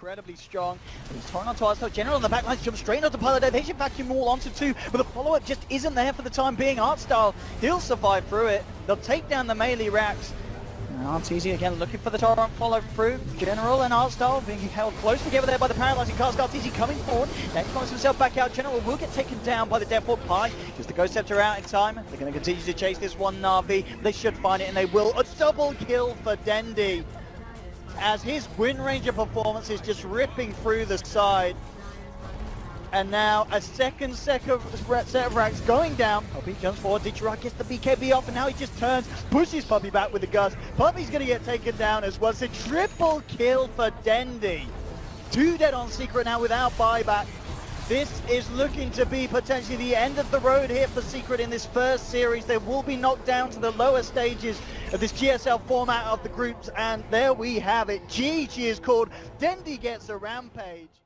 incredibly strong. He's torn onto Arsenal. General on the back line jumps straight onto Pilot They should vacuum all onto two, but the follow-up just isn't there for the time being. Artstyle, he'll survive through it. They'll take down the melee racks. RTZ again looking for the Torrent follow through. General and Artstyle being held close together there by the paralyzing cast. RTZ coming forward. Next finds himself back out. General will get taken down by the Deathward Pie. Just the Ghost Scepter out in time. They're going to continue to chase this one Na'Vi. They should find it and they will. A double kill for Dendi. As his Wind Ranger performance is just ripping through the side. And now a second set of, set of racks going down. Oh, Puppey jumps forward. Ditya Ra gets the BKB off and now he just turns, pushes Puppey back with the gust. Puppey's going to get taken down as well. It's a triple kill for Dendi. Two dead on Secret now without buyback. This is looking to be potentially the end of the road here for Secret in this first series. They will be knocked down to the lower stages of this GSL format of the groups. And there we have it. GG is called. Dendi gets a rampage.